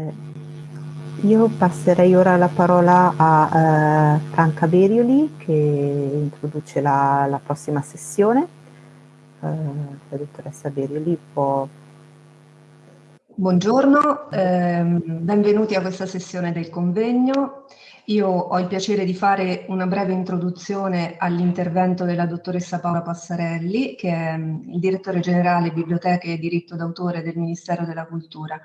Eh, io passerei ora la parola a eh, Franca Berioli che introduce la, la prossima sessione. Eh, la dottoressa Berioli può... Buongiorno, ehm, benvenuti a questa sessione del convegno. Io ho il piacere di fare una breve introduzione all'intervento della dottoressa Paola Passarelli, che è mm, il direttore generale Biblioteche e Diritto d'autore del Ministero della Cultura.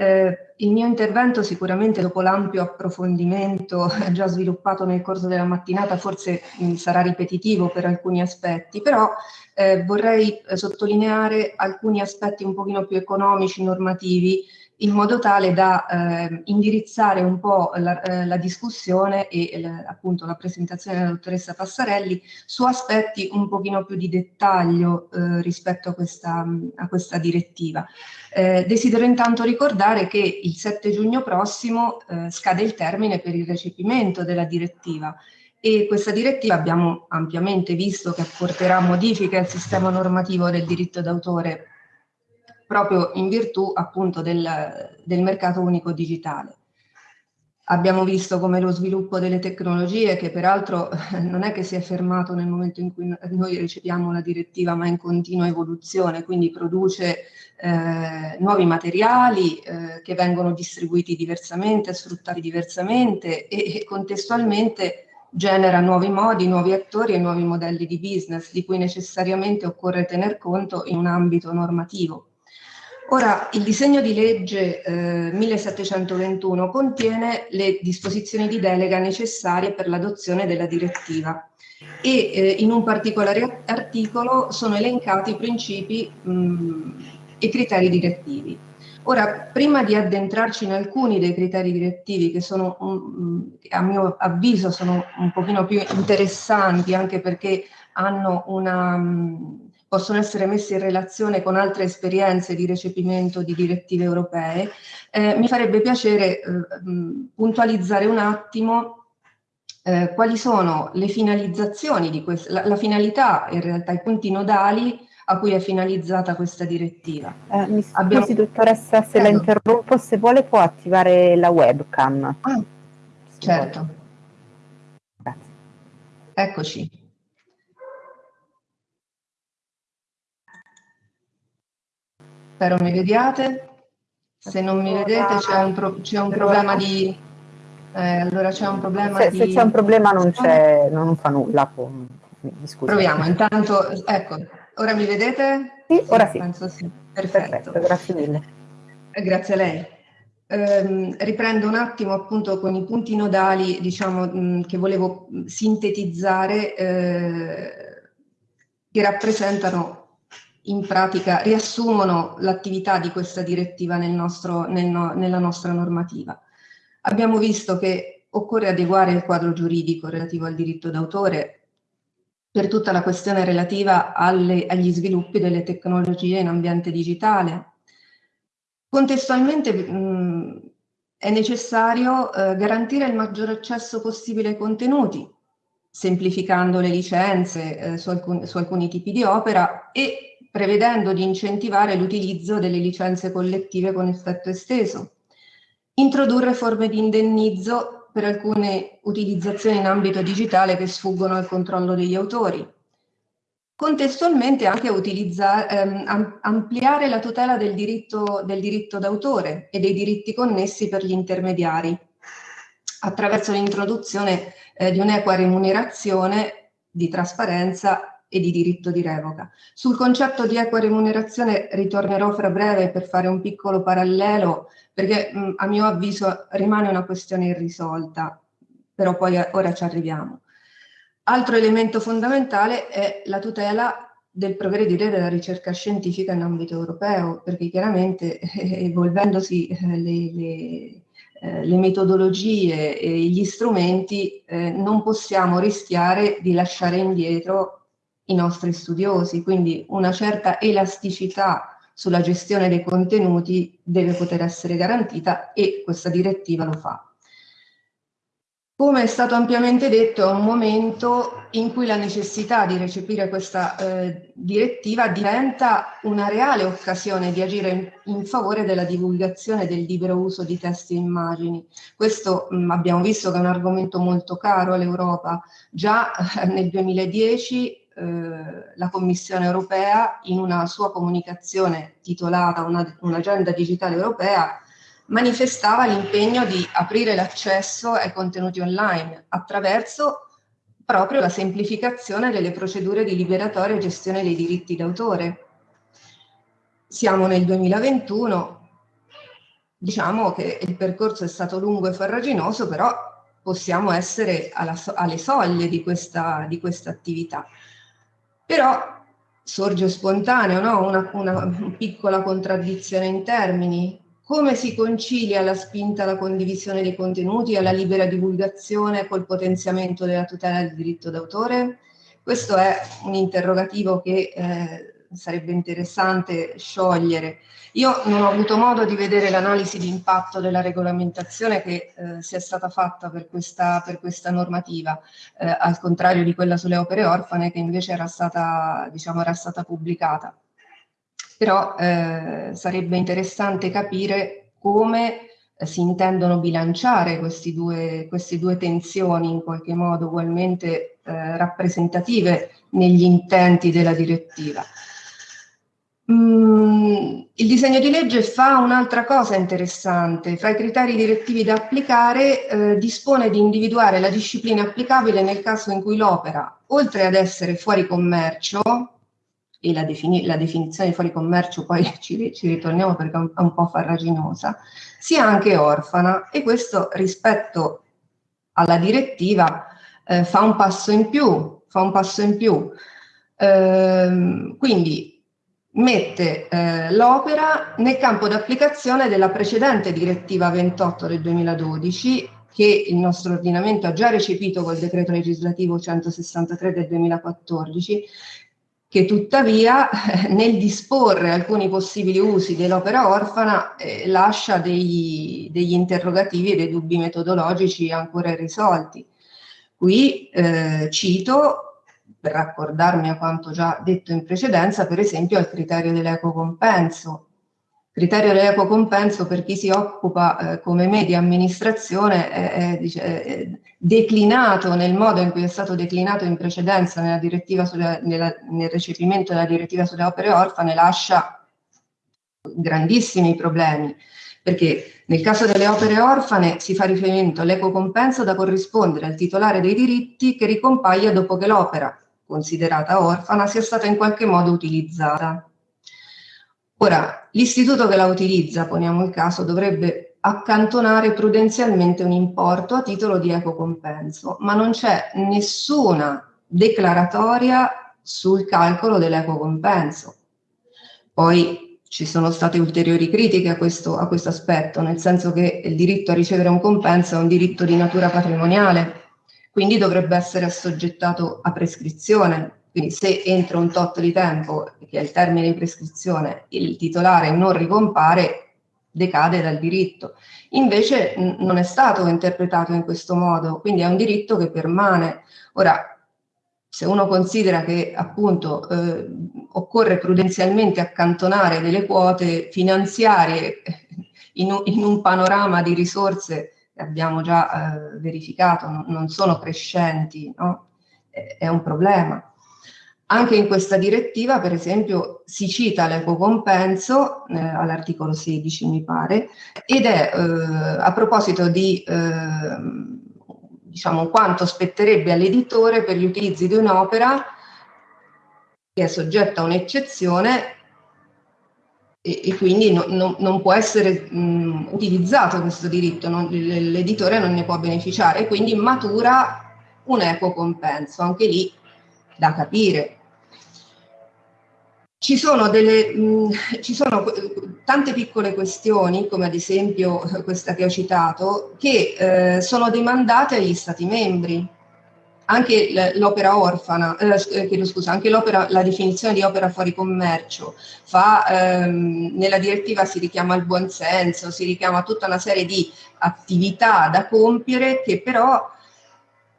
Eh, il mio intervento sicuramente dopo l'ampio approfondimento già sviluppato nel corso della mattinata forse mh, mm, sarà ripetitivo per alcuni aspetti, però eh, vorrei eh, sottolineare alcuni aspetti un pochino più economici, normativi, in modo tale da eh, indirizzare un po' la, eh, la discussione e la, appunto la presentazione della dottoressa Passarelli su aspetti un pochino più di dettaglio eh, rispetto a questa, a questa direttiva. Eh, desidero intanto ricordare che il 7 giugno prossimo eh, scade il termine per il recepimento della direttiva e questa direttiva abbiamo ampiamente visto che apporterà modifiche al sistema normativo del diritto d'autore proprio in virtù appunto del, del mercato unico digitale. Abbiamo visto come lo sviluppo delle tecnologie, che peraltro non è che si è fermato nel momento in cui noi riceviamo la direttiva, ma è in continua evoluzione, quindi produce eh, nuovi materiali eh, che vengono distribuiti diversamente, sfruttati diversamente e, e contestualmente genera nuovi modi, nuovi attori e nuovi modelli di business di cui necessariamente occorre tener conto in un ambito normativo. Ora, il disegno di legge eh, 1721 contiene le disposizioni di delega necessarie per l'adozione della direttiva e eh, in un particolare articolo sono elencati i principi mh, e criteri direttivi. Ora, prima di addentrarci in alcuni dei criteri direttivi che sono, um, a mio avviso, sono un pochino più interessanti anche perché hanno una... Um, possono essere messi in relazione con altre esperienze di recepimento di direttive europee, eh, mi farebbe piacere eh, puntualizzare un attimo eh, quali sono le finalizzazioni di questa, la, la, finalità in realtà, i punti nodali a cui è finalizzata questa direttiva. Eh, mi scusi Abbiamo... dottoressa se Prego. la interrompo, se vuole può attivare la webcam. Ah, certo. Grazie. Eccoci. Spero mi vediate. Se non mi vedete c'è un, pro un, problema di... Eh, allora c'è un problema se, di... Se c'è un problema non, non fa nulla. Proviamo, intanto, ecco, ora mi vedete? Sì, ora sì. Penso sì. Perfetto. Perfetto grazie mille. Eh, grazie a lei. Eh, riprendo un attimo appunto con i punti nodali diciamo, mh, che volevo sintetizzare eh, che rappresentano in pratica riassumono l'attività di questa direttiva nel nostro, nel no, nella nostra normativa. Abbiamo visto che occorre adeguare il quadro giuridico relativo al diritto d'autore per tutta la questione relativa alle, agli sviluppi delle tecnologie in ambiente digitale. Contestualmente mh, è necessario eh, garantire il maggior accesso possibile ai contenuti, semplificando le licenze eh, su, alcun, su alcuni tipi di opera e prevedendo di incentivare l'utilizzo delle licenze collettive con effetto esteso, introdurre forme di indennizzo per alcune utilizzazioni in ambito digitale che sfuggono al controllo degli autori, contestualmente anche ehm, ampliare la tutela del diritto, d'autore e dei diritti connessi per gli intermediari, attraverso l'introduzione eh, di un'equa remunerazione di trasparenza e di diritto di revoca. Sul concetto di equa remunerazione ritornerò fra breve per fare un piccolo parallelo, perché mh, a mio avviso rimane una questione irrisolta, però poi a, ora ci arriviamo. Altro elemento fondamentale è la tutela del progredire della ricerca scientifica in ambito europeo, perché chiaramente eh, evolvendosi eh, le, le eh, le metodologie e gli strumenti eh, non possiamo rischiare di lasciare indietro i nostri studiosi, quindi una certa elasticità sulla gestione dei contenuti deve poter essere garantita e questa direttiva lo fa. Come è stato ampiamente detto, è un momento in cui la necessità di recepire questa eh, direttiva diventa una reale occasione di agire in, in, favore della divulgazione del libero uso di testi e immagini. Questo mh, mm, abbiamo visto che è un argomento molto caro all'Europa. Già eh, nel 2010 eh, la Commissione europea, in una sua comunicazione titolata Un'agenda digitale europea, manifestava l'impegno di aprire l'accesso ai contenuti online attraverso proprio la semplificazione delle procedure di liberatoria e gestione dei diritti d'autore. Siamo nel 2021, diciamo che il percorso è stato lungo e farraginoso, però possiamo essere alla, alle soglie di questa, di questa attività. Però sorge spontaneo no? una, una piccola contraddizione in termini, come si concilia la spinta alla condivisione dei contenuti e alla libera divulgazione col potenziamento della tutela del diritto d'autore? Questo è un interrogativo che eh, sarebbe interessante sciogliere. Io non ho avuto modo di vedere l'analisi di impatto della regolamentazione che eh, sia stata fatta per questa, per questa normativa, eh, al contrario di quella sulle opere orfane che invece era stata, diciamo, era stata pubblicata però eh, sarebbe interessante capire come eh, si intendono bilanciare due, queste due tensioni in qualche modo ugualmente eh, rappresentative negli intenti della direttiva. Mm, il disegno di legge fa un'altra cosa interessante, fra i criteri direttivi da applicare eh, dispone di individuare la disciplina applicabile nel caso in cui l'opera, oltre ad essere fuori commercio, e la, defini la, definizione di fuori commercio poi ci, ci ritorniamo perché è un, è un, po' farraginosa, sia anche orfana e questo rispetto alla direttiva eh, fa un passo in più, fa un passo in più. Ehm, quindi mette eh, l'opera nel campo d'applicazione della precedente direttiva 28 del 2012 che il nostro ordinamento ha già recepito col decreto legislativo 163 del 2014 che tuttavia nel disporre alcuni possibili usi dell'opera orfana eh, lascia degli, degli, interrogativi e dei dubbi metodologici ancora irrisolti. Qui eh, cito, per raccordarmi a quanto già detto in precedenza, per esempio al criterio dell'eco compenso, criterio dell'eco compenso per chi si occupa eh, come me di amministrazione è, è, è, declinato nel modo in cui è stato declinato in precedenza nella direttiva sulla, nella, nel recepimento della direttiva sulle opere orfane lascia grandissimi problemi perché nel caso delle opere orfane si fa riferimento all'eco compenso da corrispondere al titolare dei diritti che ricompaia dopo che l'opera considerata orfana sia stata in qualche modo utilizzata. Ora, l'istituto che la utilizza, poniamo il caso, dovrebbe accantonare prudenzialmente un importo a titolo di eco compenso, ma non c'è nessuna declaratoria sul calcolo dell'eco compenso. Poi ci sono state ulteriori critiche a questo, a questo aspetto, nel senso che il diritto a ricevere un compenso è un diritto di natura patrimoniale, quindi dovrebbe essere assoggettato a prescrizione, quindi se entro un tot di tempo, che è il termine di prescrizione, il titolare non ricompare, decade dal diritto. Invece non è stato interpretato in questo modo, quindi è un diritto che permane. Ora, se uno considera che appunto eh, occorre prudenzialmente accantonare delle quote finanziarie in un, in un panorama di risorse abbiamo già eh, verificato, non, non sono crescenti, no? è un problema. Anche in questa direttiva, per esempio, si cita l'eco compenso, eh, all'articolo 16 mi pare, ed è eh, a proposito di eh, diciamo, quanto spetterebbe all'editore per gli utilizzi di un'opera che è soggetta a un'eccezione e, e, quindi no, no, non può essere mh, utilizzato questo diritto, l'editore non ne può beneficiare e quindi matura un eco compenso, anche lì da capire ci sono, delle, mh, ci sono tante piccole questioni, come ad esempio questa che ho citato, che eh, sono demandate agli Stati membri. Anche l'opera orfana, eh, chiedo scusa, anche la definizione di opera fuori commercio, fa, ehm, nella direttiva si richiama il buonsenso, si richiama tutta una serie di attività da compiere che però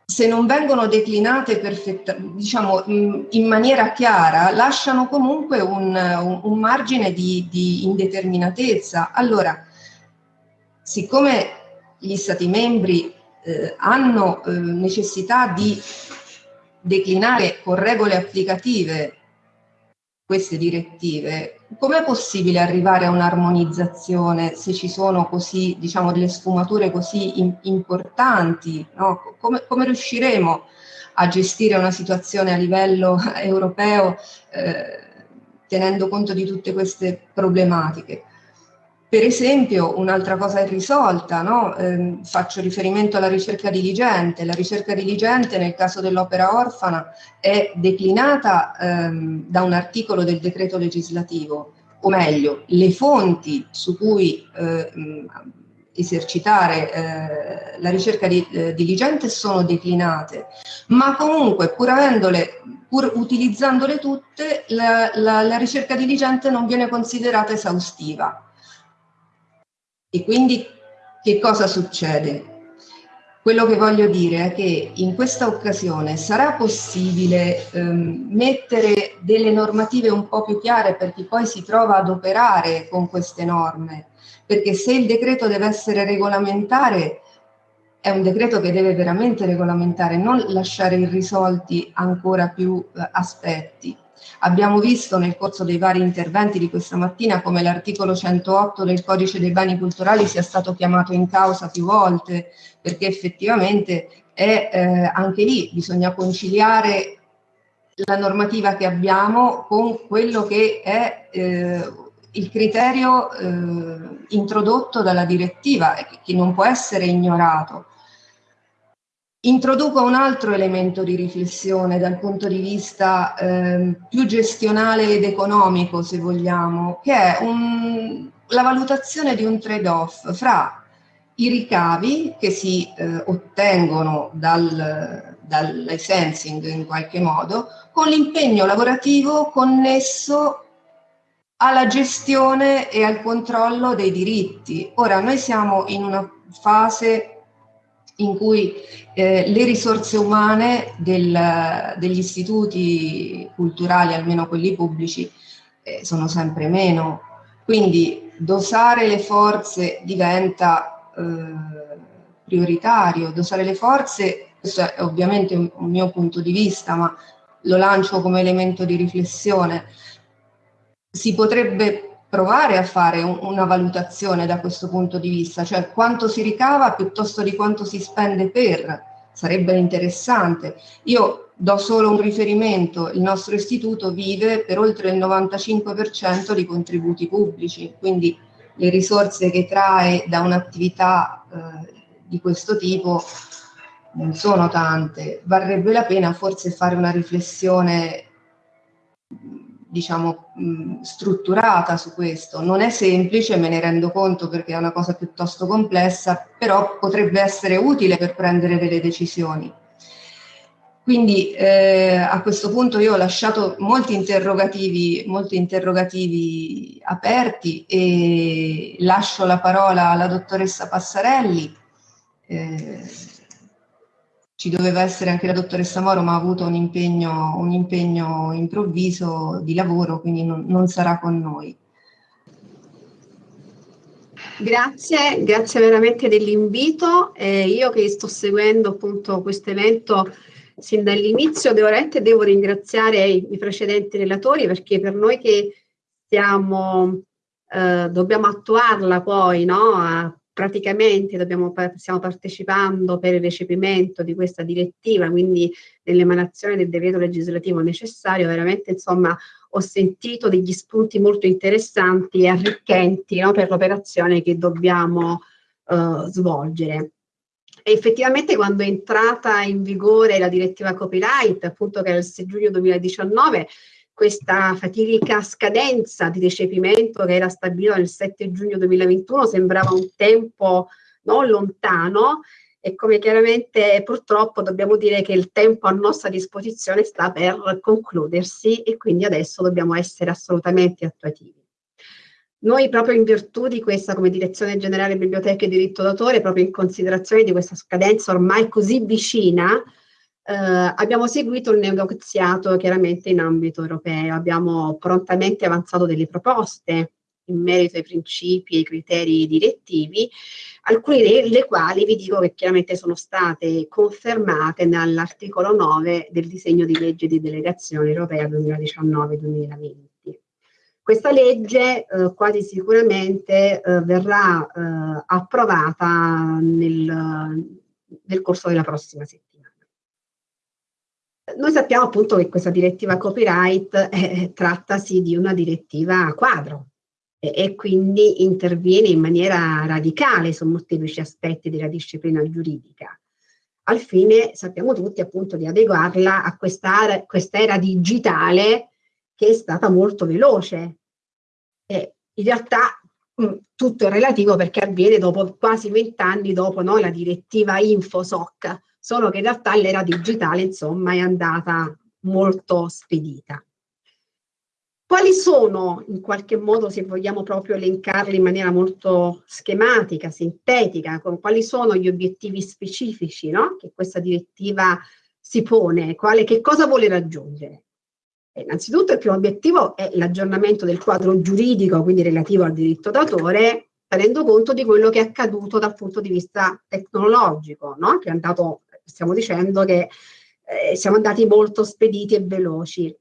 se non vengono declinate perfetta, diciamo, in maniera chiara, lasciano comunque un, un, un margine di, di, indeterminatezza. Allora, siccome gli Stati membri eh, hanno eh, necessità di declinare con regole applicative queste direttive, com'è possibile arrivare a un'armonizzazione se ci sono così, diciamo, delle sfumature così in, importanti? No? Come, come, riusciremo a gestire una situazione a livello europeo eh, tenendo conto di tutte queste problematiche? Per esempio, un'altra cosa irrisolta, no? eh, faccio riferimento alla ricerca diligente. La ricerca diligente nel caso dell'opera orfana è declinata ehm, da un articolo del decreto legislativo, o meglio, le fonti su cui eh, esercitare eh, la ricerca di, eh, diligente sono declinate, ma comunque pur avendole, pur utilizzandole tutte, la, la, la ricerca diligente non viene considerata esaustiva e quindi che cosa succede? Quello che voglio dire è che in questa occasione sarà possibile ehm, mettere delle normative un po' più chiare per chi poi si trova ad operare con queste norme, perché se il decreto deve essere regolamentare, è un decreto che deve veramente regolamentare, non lasciare irrisolti ancora più eh, aspetti. Abbiamo visto nel corso dei vari interventi di questa mattina come l'articolo 108 del codice dei beni culturali sia stato chiamato in causa più volte perché effettivamente è, eh, anche lì bisogna conciliare la normativa che abbiamo con quello che è eh, il criterio eh, introdotto dalla direttiva e che non può essere ignorato. Introduco un altro elemento di riflessione dal punto di vista eh, più gestionale ed economico, se vogliamo, che è un, la valutazione di un trade-off fra i ricavi che si eh, ottengono dal, dal licensing in qualche modo, con l'impegno lavorativo connesso alla gestione e al controllo dei diritti. Ora, noi siamo in una fase in cui eh, le risorse umane del, degli istituti culturali, almeno quelli pubblici, eh, sono sempre meno. Quindi dosare le forze diventa eh, prioritario. Dosare le forze, questo è ovviamente un, un mio punto di vista, ma lo lancio come elemento di riflessione, si potrebbe provare a fare un, una valutazione da questo punto di vista, cioè quanto si ricava piuttosto di quanto si spende per, sarebbe interessante. Io do solo un riferimento, il nostro istituto vive per oltre il 95% di contributi pubblici, quindi le risorse che trae da un'attività eh, di questo tipo non sono tante. Varrebbe la pena forse fare una riflessione diciamo, mh, strutturata su questo. Non è semplice, me ne rendo conto perché è una cosa piuttosto complessa, però potrebbe essere utile per prendere delle decisioni. Quindi eh, a questo punto io ho lasciato molti interrogativi, molti interrogativi aperti e lascio la parola alla dottoressa Passarelli. Eh, ci doveva essere anche la dottoressa Moro, ma ha avuto un impegno, un impegno improvviso di lavoro, quindi non, non sarà con noi. Grazie, grazie veramente dell'invito. Eh, io che sto seguendo appunto questo evento sin dall'inizio, veramente devo ringraziare i, precedenti relatori perché per noi che siamo, eh, dobbiamo attuarla poi no, a praticamente dobbiamo, stiamo partecipando per il recepimento di questa direttiva, quindi nell'emanazione del decreto legislativo necessario, veramente insomma ho sentito degli spunti molto interessanti e arricchenti no, per l'operazione che dobbiamo uh, svolgere. E effettivamente quando è entrata in vigore la direttiva copyright, appunto che era il 6 giugno 2019, questa fatidica scadenza di recepimento che era stabilita nel 7 giugno 2021 sembrava un tempo non lontano e come chiaramente purtroppo dobbiamo dire che il tempo a nostra disposizione sta per concludersi e quindi adesso dobbiamo essere assolutamente attuativi. Noi proprio in virtù di questa come direzione generale biblioteca e diritto d'autore, proprio in considerazione di questa scadenza ormai così vicina, eh, abbiamo seguito il negoziato chiaramente in ambito europeo, abbiamo prontamente avanzato delle proposte in merito ai principi e ai criteri direttivi, alcune delle quali vi dico che chiaramente sono state confermate nell'articolo 9 del disegno di legge di delegazione europea 2019-2020. Questa legge eh, quasi sicuramente eh, verrà eh, approvata nel, nel corso della prossima settimana. Noi sappiamo appunto che questa direttiva copyright eh, trattasi di una direttiva quadro, e quindi interviene in maniera radicale su molteplici aspetti della disciplina giuridica. Al fine, sappiamo tutti, appunto, di adeguarla a questa era digitale che è stata molto veloce. E in realtà mh, tutto è relativo perché avviene dopo quasi vent'anni dopo no, la direttiva InfoSoc, solo che in realtà l'era digitale, insomma, è andata molto spedita. Quali sono, in qualche modo, se vogliamo proprio elencarli in maniera molto schematica, sintetica, quali sono gli obiettivi specifici no? che questa direttiva si pone, quale, che cosa vuole raggiungere? Eh, innanzitutto il primo obiettivo è l'aggiornamento del quadro giuridico, quindi relativo al diritto d'autore, tenendo conto di quello che è accaduto dal punto di vista tecnologico, no? che è andato, stiamo dicendo che eh, siamo andati molto spediti e veloci.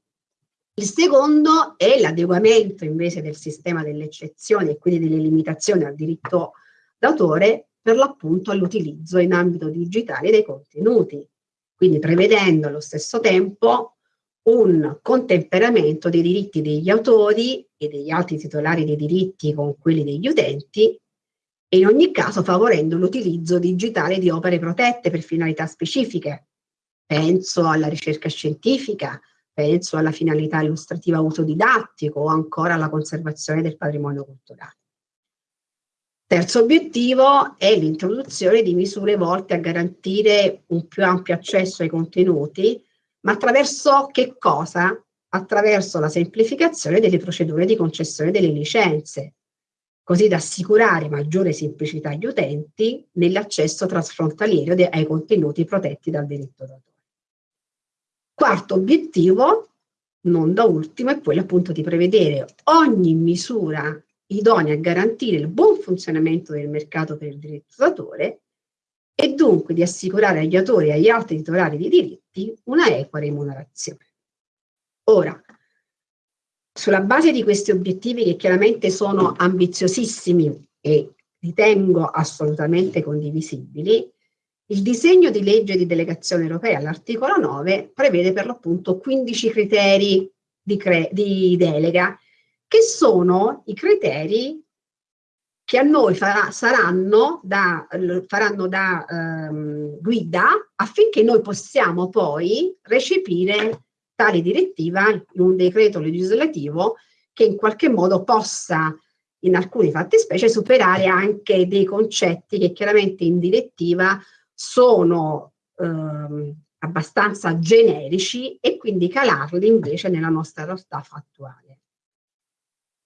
Il secondo è l'adeguamento invece del sistema delle eccezioni e quindi delle limitazioni al diritto d'autore per l'appunto all'utilizzo in ambito digitale dei contenuti, quindi prevedendo allo stesso tempo un contemperamento dei diritti degli autori e degli altri titolari dei diritti con quelli degli utenti e in ogni caso favorendo l'utilizzo digitale di opere protette per finalità specifiche. Penso alla ricerca scientifica, penso alla finalità illustrativa autodidattico o ancora alla conservazione del patrimonio culturale. Terzo obiettivo è l'introduzione di misure volte a garantire un più ampio accesso ai contenuti, ma attraverso che cosa? Attraverso la semplificazione delle procedure di concessione delle licenze, così da assicurare maggiore semplicità agli utenti nell'accesso trasfrontaliero ai contenuti protetti dal diritto d'autore. Quarto obiettivo, non da ultimo, è quello appunto di prevedere ogni misura idonea a garantire il buon funzionamento del mercato per il diritto d'autore e dunque di assicurare agli autori e agli altri titolari di diritti una equa remunerazione. Ora, sulla base di questi obiettivi che chiaramente sono ambiziosissimi e ritengo assolutamente condivisibili, il disegno di legge di delegazione europea all'articolo 9 prevede per l'appunto 15 criteri di, di, delega, che sono i criteri che a noi farà, saranno da, faranno da ehm, guida affinché noi possiamo poi recepire tale direttiva in un decreto legislativo che in qualche modo possa in alcuni fattispecie superare anche dei concetti che chiaramente in direttiva sono ehm, abbastanza generici e quindi calarli invece nella nostra realtà fattuale.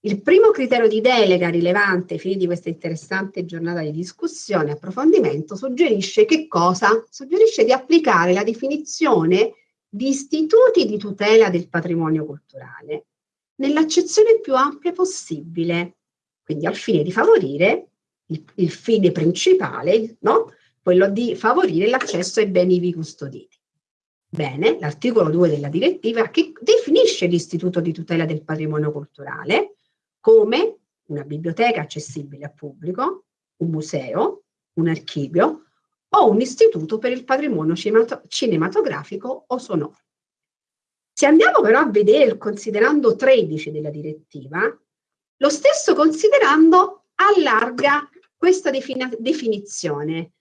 Il primo criterio di delega rilevante ai fini di questa interessante giornata di discussione e approfondimento suggerisce che cosa? Suggerisce di applicare la definizione di istituti di tutela del patrimonio culturale nell'accezione più ampia possibile, quindi al fine di favorire il, il fine principale, no? quello di favorire l'accesso ai beni ivi custoditi. Bene, l'articolo 2 della direttiva che definisce l'istituto di tutela del patrimonio culturale come una biblioteca accessibile al pubblico, un museo, un archivio o un istituto per il patrimonio cinematografico o sonoro. Se andiamo però a vedere il considerando 13 della direttiva, lo stesso considerando allarga questa definizione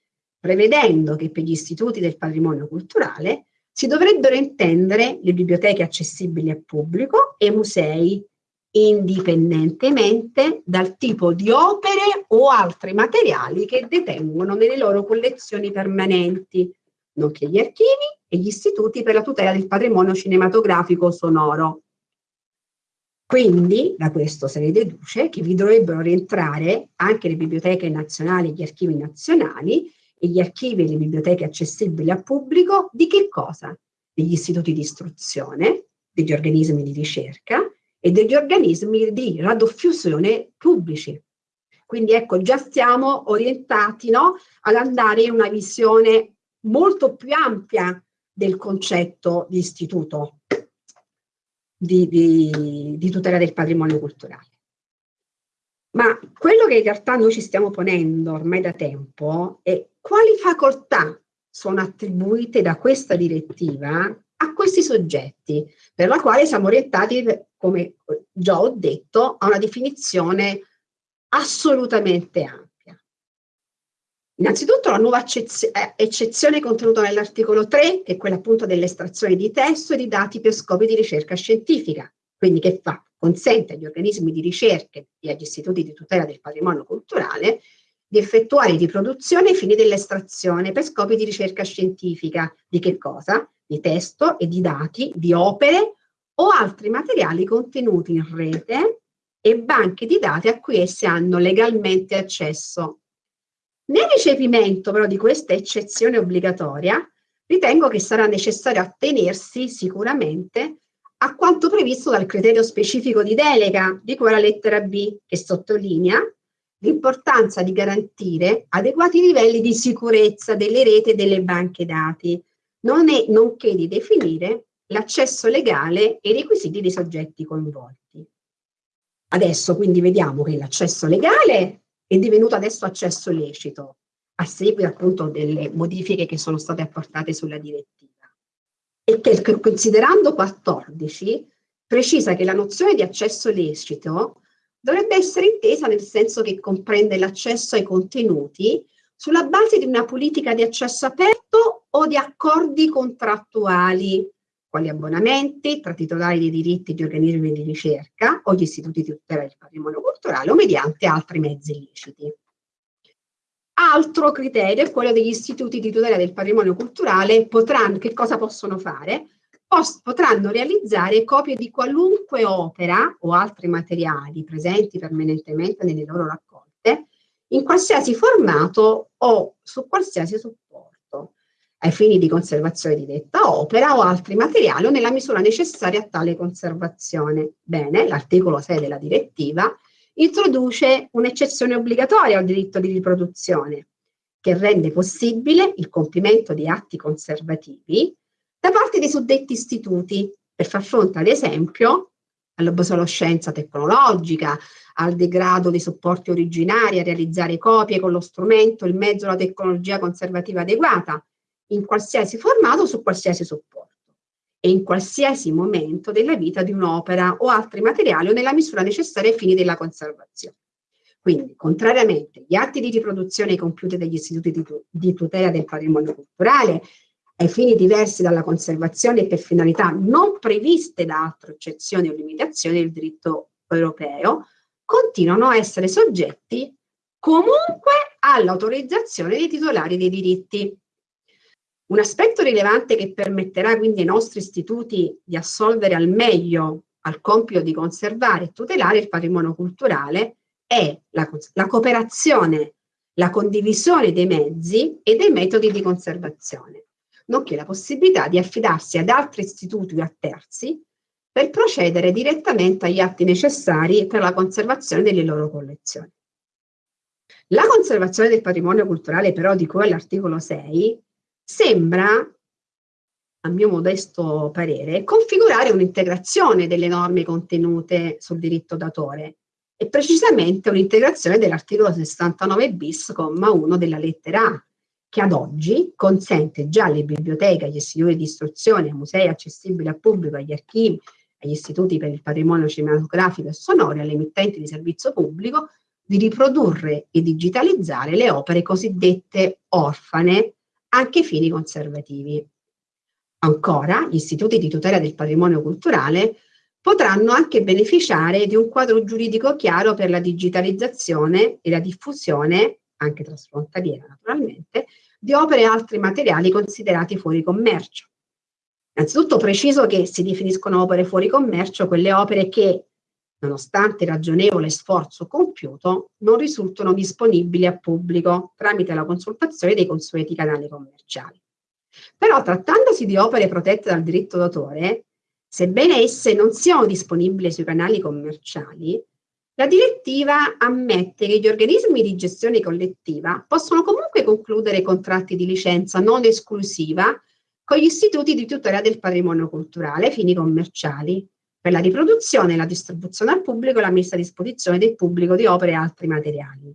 prevedendo che per gli istituti del patrimonio culturale si dovrebbero intendere le biblioteche accessibili al pubblico e musei, indipendentemente dal tipo di opere o altri materiali che detengono nelle loro collezioni permanenti, nonché gli archivi e gli istituti per la tutela del patrimonio cinematografico sonoro. Quindi da questo se ne deduce che vi dovrebbero rientrare anche le biblioteche nazionali e gli archivi nazionali e gli archivi e le biblioteche accessibili al pubblico di che cosa? Degli istituti di istruzione, degli organismi di ricerca e degli organismi di radoffusione pubblici. Quindi ecco, già stiamo orientati no, ad andare in una visione molto più ampia del concetto di istituto di, di, di tutela del patrimonio culturale. Ma quello che in realtà noi ci stiamo ponendo ormai da tempo è quali facoltà sono attribuite da questa direttiva a questi soggetti, per la quale siamo orientati, come già ho detto, a una definizione assolutamente ampia. Innanzitutto la nuova eh, eccezione contenuta nell'articolo 3, che è quella appunto dell'estrazione di testo e di dati per scopi di ricerca scientifica, quindi che fa? Consente agli organismi di ricerca e agli istituti di tutela del patrimonio culturale di effettuare riproduzione ai fini dell'estrazione per scopi di ricerca scientifica. Di che cosa? Di testo e di dati, di opere o altri materiali contenuti in rete e banche di dati a cui esse hanno legalmente accesso. Nel recepimento però di questa eccezione obbligatoria, ritengo che sarà necessario attenersi sicuramente a quanto previsto dal criterio specifico di delega di quella lettera B, che sottolinea l'importanza di garantire adeguati livelli di sicurezza delle reti e delle banche dati, non è, nonché di definire l'accesso legale e i requisiti dei soggetti coinvolti. Adesso quindi vediamo che l'accesso legale è divenuto adesso accesso lecito, a seguito appunto delle modifiche che sono state apportate sulla direttiva. E che considerando 14 precisa che la nozione di accesso lecito dovrebbe essere intesa nel senso che comprende l'accesso ai contenuti sulla base di una politica di accesso aperto o di accordi contrattuali quali abbonamenti tra titolari dei diritti di organismi di ricerca o gli istituti di tutela del patrimonio culturale o mediante altri mezzi illeciti. Altro criterio è quello degli istituti di tutela del patrimonio culturale, potranno, che cosa possono fare? Potranno realizzare copie di qualunque opera o altri materiali presenti permanentemente nelle loro raccolte in qualsiasi formato o su qualsiasi ai fini di conservazione di detta opera o altri materiali o nella misura necessaria a tale conservazione. Bene, l'articolo 6 della direttiva introduce un'eccezione obbligatoria al diritto di riproduzione che rende possibile il compimento di atti conservativi da parte dei suddetti istituti per far fronte ad esempio all'obsolescenza tecnologica, al degrado dei supporti originari, a realizzare copie con lo strumento, il mezzo, la tecnologia conservativa adeguata, in qualsiasi formato su qualsiasi supporto e in qualsiasi momento della vita di un'opera o altri materiali o nella misura necessaria ai fini della conservazione. Quindi, contrariamente agli atti di riproduzione compiuti dagli istituti di, di tutela del patrimonio culturale, ai fini diversi dalla conservazione e per finalità non previste da altre eccezioni o limitazioni del diritto europeo, continuano a essere soggetti comunque all'autorizzazione dei titolari dei diritti. Un aspetto rilevante che permetterà quindi ai nostri istituti di assolvere al meglio al compito di conservare e tutelare il patrimonio culturale è la, la cooperazione, la condivisione dei mezzi e dei metodi di conservazione, nonché la possibilità di affidarsi ad altri istituti o a terzi per procedere direttamente agli atti necessari per la conservazione delle loro collezioni. La conservazione del patrimonio culturale però di cui all'articolo 6 sembra, a mio modesto parere, configurare un'integrazione delle norme contenute sul diritto d'autore e precisamente un'integrazione dell'articolo 69 bis, comma 1 della lettera A, che ad oggi consente già alle biblioteche, agli istituti di istruzione, ai musei accessibili al pubblico, agli archivi, agli istituti per il patrimonio cinematografico e sonoro e alle emittenti di servizio pubblico di riprodurre e digitalizzare le opere cosiddette orfane anche ai fini conservativi. Ancora, gli istituti di tutela del patrimonio culturale potranno anche beneficiare di un quadro giuridico chiaro per la digitalizzazione e la diffusione, anche trasfrontaliera naturalmente, di opere e altri materiali considerati fuori commercio. Innanzitutto preciso che si definiscono opere fuori commercio quelle opere che nonostante ragionevole sforzo compiuto, non risultano disponibili a pubblico tramite la consultazione dei consueti canali commerciali. Però trattandosi di opere protette dal diritto d'autore, sebbene esse non siano disponibili sui canali commerciali, la direttiva ammette che gli organismi di gestione collettiva possono comunque concludere contratti di licenza non esclusiva con gli istituti di tutela del patrimonio culturale fini commerciali per la riproduzione la distribuzione al pubblico e la messa a disposizione del pubblico di opere e altri materiali.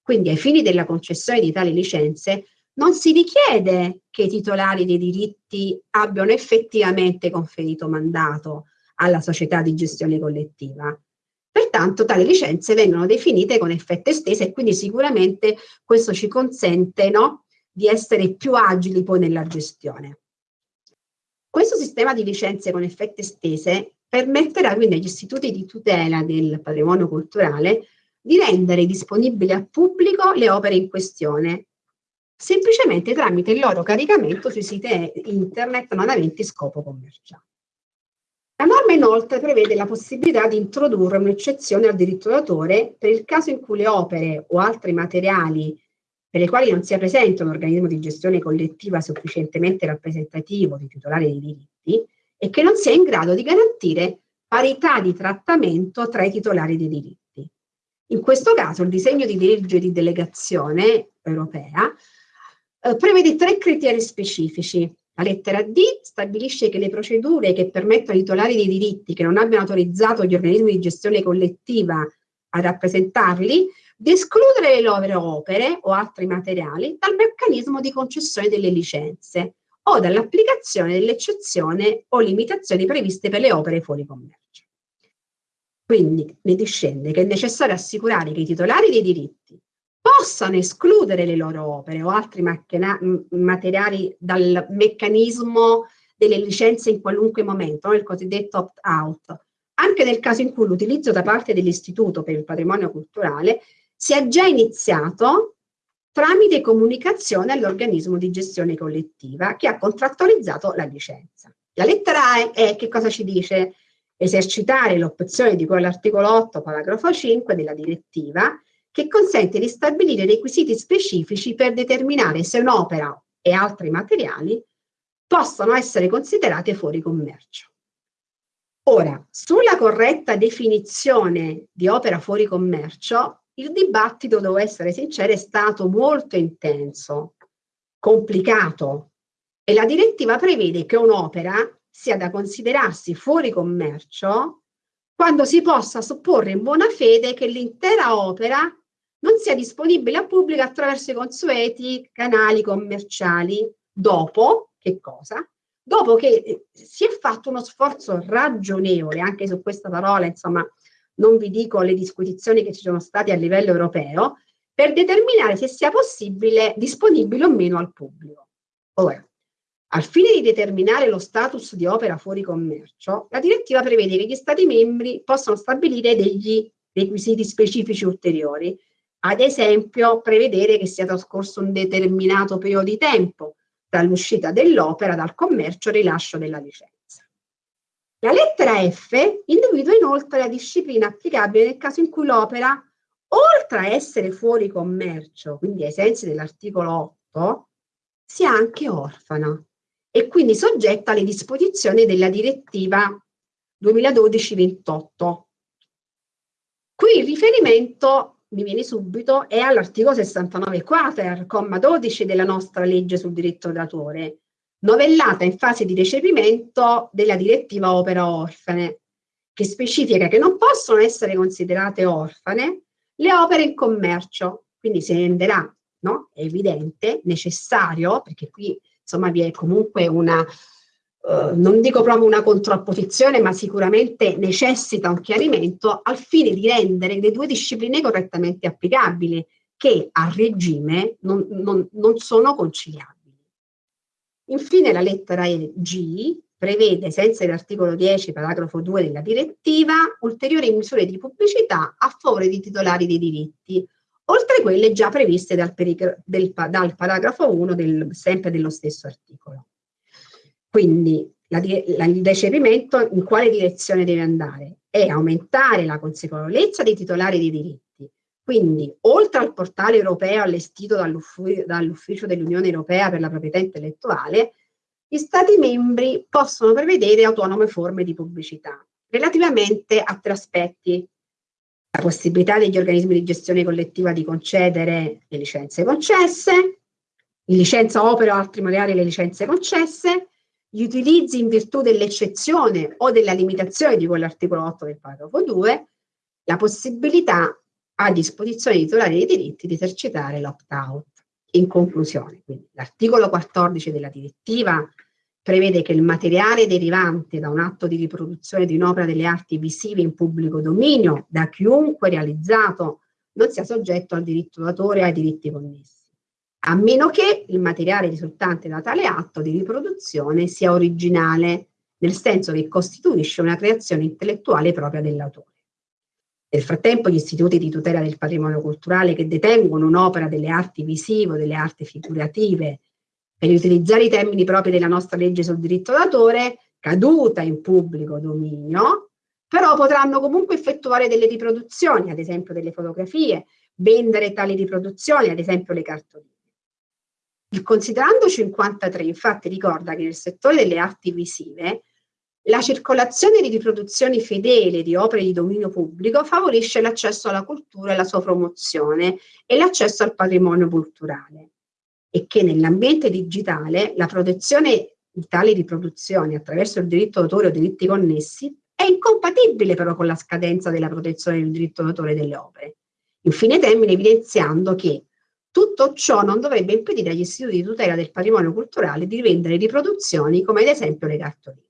Quindi ai fini della concessione di tali licenze non si richiede che i titolari dei diritti abbiano effettivamente conferito mandato alla società di gestione collettiva. Pertanto tali licenze vengono definite con effetto esteso e quindi sicuramente questo ci consente no, di essere più agili poi nella gestione. Questo sistema di licenze con effetti estese permetterà quindi agli istituti di tutela del patrimonio culturale di rendere disponibili al pubblico le opere in questione, semplicemente tramite il loro caricamento sui siti internet non aventi scopo commerciale. La norma inoltre prevede la possibilità di introdurre un'eccezione al diritto d'autore per il caso in cui le opere o altri materiali per le quali non sia presente un organismo di gestione collettiva sufficientemente rappresentativo dei titolari dei diritti e che non sia in grado di garantire parità di trattamento tra i titolari dei diritti. In questo caso il disegno di legge di delegazione europea eh, prevede tre criteri specifici. La lettera D stabilisce che le procedure che permettono ai titolari dei diritti che non abbiano autorizzato gli organismi di gestione collettiva a rappresentarli di escludere le loro opere o altri materiali dal meccanismo di concessione delle licenze o dall'applicazione dell'eccezione o limitazioni previste per le opere fuori commercio. Quindi ne discende che è necessario assicurare che i titolari dei diritti possano escludere le loro opere o altri materiali dal meccanismo delle licenze in qualunque momento, il cosiddetto opt-out, anche nel caso in cui l'utilizzo da parte dell'Istituto per il Patrimonio Culturale sia già iniziato tramite comunicazione all'organismo di gestione collettiva che ha contrattualizzato la licenza. La lettera A è che cosa ci dice? Esercitare l'opzione di cui all'articolo 8, paragrafo 5 della direttiva, che consente di stabilire requisiti specifici per determinare se un'opera e altri materiali possano essere considerate fuori commercio. Ora, sulla corretta definizione di opera fuori commercio, il dibattito, devo essere sincera, è stato molto intenso, complicato e la direttiva prevede che un'opera sia da considerarsi fuori commercio quando si possa supporre in buona fede che l'intera opera non sia disponibile al pubblico attraverso i consueti canali commerciali dopo, che cosa? Dopo che si è fatto uno sforzo ragionevole, anche su questa parola, insomma, non vi dico le disquisizioni che ci sono state a livello europeo, per determinare se sia possibile, disponibile o meno al pubblico. Ora, al fine di determinare lo status di opera fuori commercio, la direttiva prevede che gli Stati membri possano stabilire degli requisiti specifici ulteriori, ad esempio prevedere che sia trascorso un determinato periodo di tempo dall'uscita dell'opera dal commercio e rilascio della licenza. La lettera F individua inoltre la disciplina applicabile nel caso in cui l'opera, oltre a essere fuori commercio, quindi ai sensi dell'articolo 8, sia anche orfana e quindi soggetta alle disposizioni della direttiva 2012-28. Qui il riferimento, mi viene subito, è all'articolo 69 quater, comma 12 della nostra legge sul diritto d'autore, novellata in fase di recepimento della direttiva opera orfane, che specifica che non possono essere considerate orfane le opere in commercio, quindi si renderà, no? È evidente, necessario, perché qui insomma vi è comunque una, uh, non dico proprio una contrapposizione, ma sicuramente necessita un chiarimento al fine di rendere le due discipline correttamente applicabili, che a regime non, non, non sono conciliabili. Infine la lettera G prevede, senza l'articolo 10, paragrafo 2 della direttiva, ulteriori misure di pubblicità a favore dei titolari dei diritti, oltre quelle già previste dal, del, dal paragrafo 1 del, sempre dello stesso articolo. Quindi la, la, il recepimento in quale direzione deve andare? È aumentare la consapevolezza dei titolari dei diritti. Quindi, oltre al portale europeo allestito dall'Ufficio dell'Unione Europea per la proprietà intellettuale, gli Stati membri possono prevedere autonome forme di pubblicità relativamente a tre aspetti. La possibilità degli organismi di gestione collettiva di concedere le licenze concesse, licenza opera o altri materiali le licenze concesse, gli utilizzi in virtù dell'eccezione o della limitazione di quell'articolo 8 del paragrafo 2, la possibilità a disposizione dei titolari dei diritti di esercitare l'opt-out. In conclusione, l'articolo 14 della direttiva prevede che il materiale derivante da un atto di riproduzione di un'opera delle arti visive in pubblico dominio da chiunque realizzato non sia soggetto al diritto d'autore e ai diritti connessi a meno che il materiale risultante da tale atto di riproduzione sia originale, nel senso che costituisce una creazione intellettuale propria dell'autore. Nel frattempo gli istituti di tutela del patrimonio culturale che detengono un'opera delle arti visive o delle arti figurative, per utilizzare i termini propri della nostra legge sul diritto d'autore, caduta in pubblico dominio, però potranno comunque effettuare delle riproduzioni, ad esempio delle fotografie, vendere tali riproduzioni, ad esempio le cartoline. Il considerando 53 infatti ricorda che nel settore delle arti visive la circolazione di riproduzioni fedeli di opere di dominio pubblico favorisce l'accesso alla cultura e la sua promozione e l'accesso al patrimonio culturale e che nell'ambiente digitale la protezione di tali riproduzioni attraverso il diritto d'autore o diritti connessi è incompatibile però con la scadenza della protezione del diritto d'autore delle opere. Infine termine evidenziando che tutto ciò non dovrebbe impedire agli istituti di tutela del patrimonio culturale di vendere riproduzioni come ad esempio le cartoline.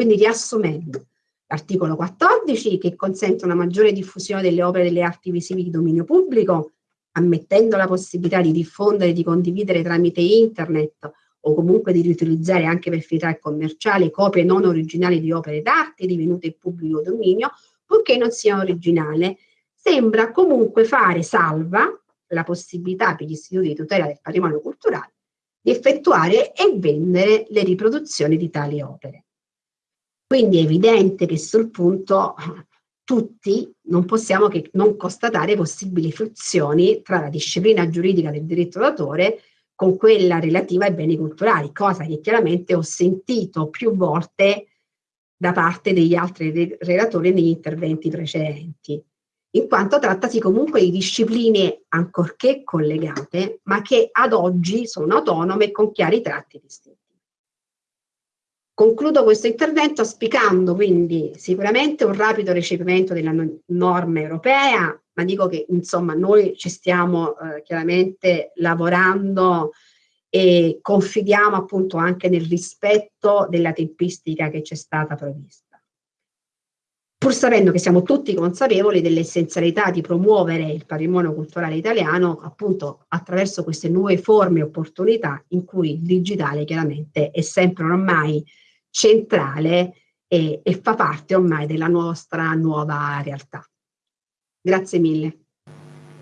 Quindi riassumendo, l'articolo 14 che consente una maggiore diffusione delle opere delle arti visive di dominio pubblico, ammettendo la possibilità di diffondere e di condividere tramite internet o comunque di riutilizzare anche per finalità commerciali copie non originali di opere d'arte divenute in pubblico dominio, purché non siano originali, sembra comunque fare salva la possibilità per gli istituti di tutela del patrimonio culturale di effettuare e vendere le riproduzioni di tali opere. Quindi è evidente che sul punto tutti non possiamo che non constatare possibili frizioni tra la disciplina giuridica del diritto d'autore con quella relativa ai beni culturali, cosa che chiaramente ho sentito più volte da parte degli altri relatori negli interventi precedenti in quanto trattasi comunque di discipline ancorché collegate, ma che ad oggi sono autonome e con chiari tratti distinti. Concludo questo intervento auspicando quindi sicuramente un rapido recepimento della norma europea, ma dico che insomma noi ci stiamo eh, chiaramente lavorando e confidiamo appunto anche nel rispetto della tempistica che ci è stata prevista pur sapendo che siamo tutti consapevoli dell'essenzialità di promuovere il patrimonio culturale italiano appunto attraverso queste nuove forme e opportunità in cui il digitale chiaramente è sempre ormai centrale e, e fa parte ormai della nostra nuova realtà. Grazie mille.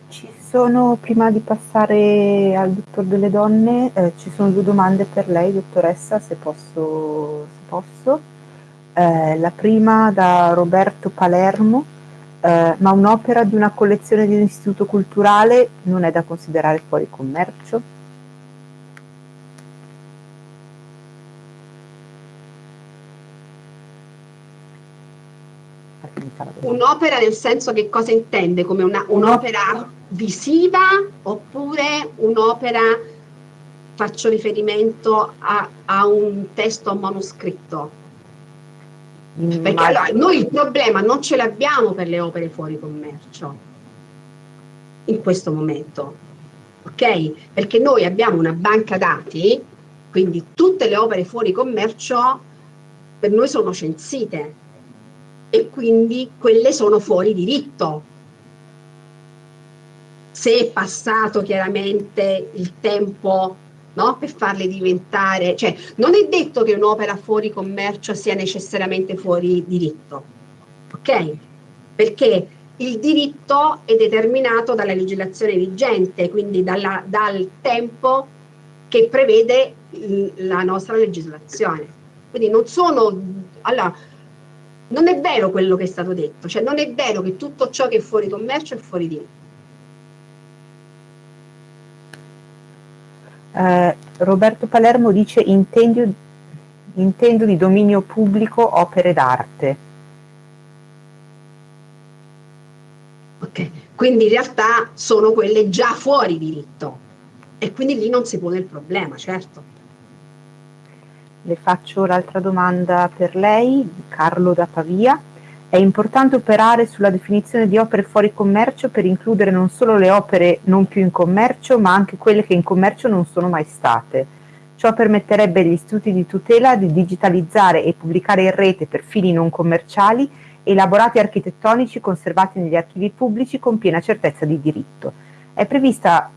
Ci sono, prima di passare al dottor delle donne, eh, ci sono due domande per lei, dottoressa, se posso. Se posso. Eh, la prima da Roberto Palermo, eh, ma un'opera di una collezione di un istituto culturale non è da considerare fuori commercio? Un'opera nel senso che cosa intende? Come un'opera visiva oppure un'opera, faccio riferimento a, a un testo manoscritto? Perché Ma... allora, noi il problema non ce l'abbiamo per le opere fuori commercio in questo momento, ok? Perché noi abbiamo una banca dati, quindi tutte le opere fuori commercio per noi sono censite e quindi quelle sono fuori diritto. Se è passato chiaramente il tempo no? per farle diventare, cioè non è detto che un'opera fuori commercio sia necessariamente fuori diritto, ok? Perché il diritto è determinato dalla legislazione vigente, quindi dalla, dal tempo che prevede la nostra legislazione. Quindi non sono, allora, Non è vero quello che è stato detto, cioè non è vero che tutto ciò che è fuori commercio è fuori diritto. Eh, Roberto Palermo dice intendo, intendo di dominio pubblico opere d'arte. Ok, quindi in realtà sono quelle già fuori diritto e quindi lì non si pone il problema, certo. Le faccio l'altra domanda per lei, Carlo da Pavia. È importante operare sulla definizione di opere fuori commercio per includere non solo le opere non più in commercio, ma anche quelle che in commercio non sono mai state. Ciò permetterebbe agli istituti di tutela di digitalizzare e pubblicare in rete per fini non commerciali elaborati architettonici conservati negli archivi pubblici con piena certezza di diritto. È prevista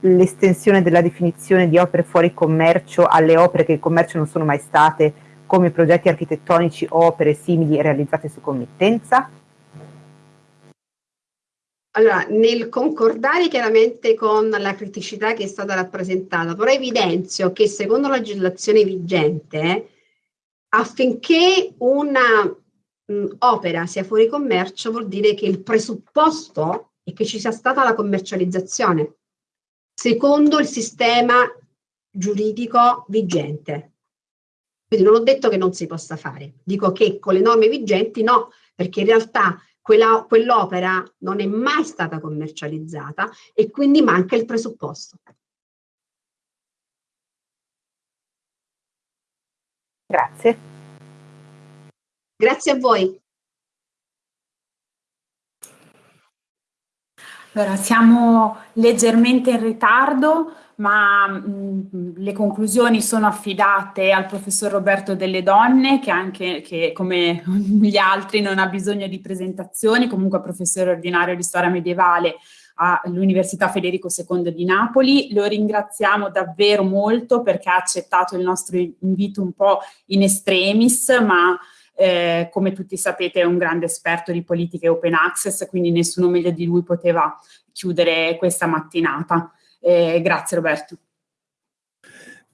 l'estensione della definizione di opere fuori commercio alle opere che in commercio non sono mai state, come progetti architettonici o opere simili realizzate su committenza? Allora, nel concordare chiaramente con la criticità che è stata rappresentata, però evidenzio che secondo la legislazione vigente, affinché una opera sia fuori commercio vuol dire che il presupposto è che ci sia stata la commercializzazione secondo il sistema giuridico vigente. Quindi non ho detto che non si possa fare, dico che con le norme vigenti no, perché in realtà quell'opera non è mai stata commercializzata e quindi manca il presupposto. Grazie. Grazie a voi. Allora, siamo leggermente in ritardo, ma mh, le conclusioni sono affidate al professor Roberto Delle Donne, che anche che, come gli altri non ha bisogno di presentazioni, comunque professore ordinario di storia medievale all'Università Federico II di Napoli. Lo ringraziamo davvero molto perché ha accettato il nostro invito un po' in extremis, ma eh, come tutti sapete è un grande esperto di politiche open access, quindi nessuno meglio di lui poteva chiudere questa mattinata. Eh, grazie Roberto.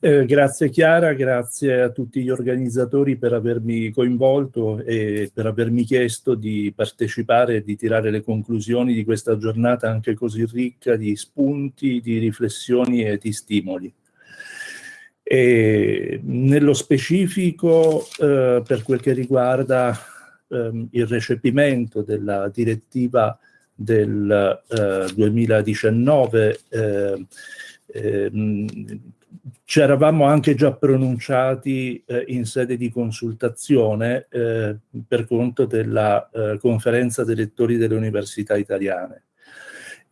Eh, grazie Chiara, grazie a tutti gli organizzatori per avermi coinvolto e per avermi chiesto di partecipare e di tirare le conclusioni di questa giornata anche così ricca di spunti, di riflessioni e di stimoli. E nello specifico, eh, per quel che riguarda ehm, il recepimento della direttiva del eh, 2019, eh, ehm, ci eravamo anche già pronunciati eh, in sede di consultazione eh, per conto della eh, conferenza dei rettori delle università italiane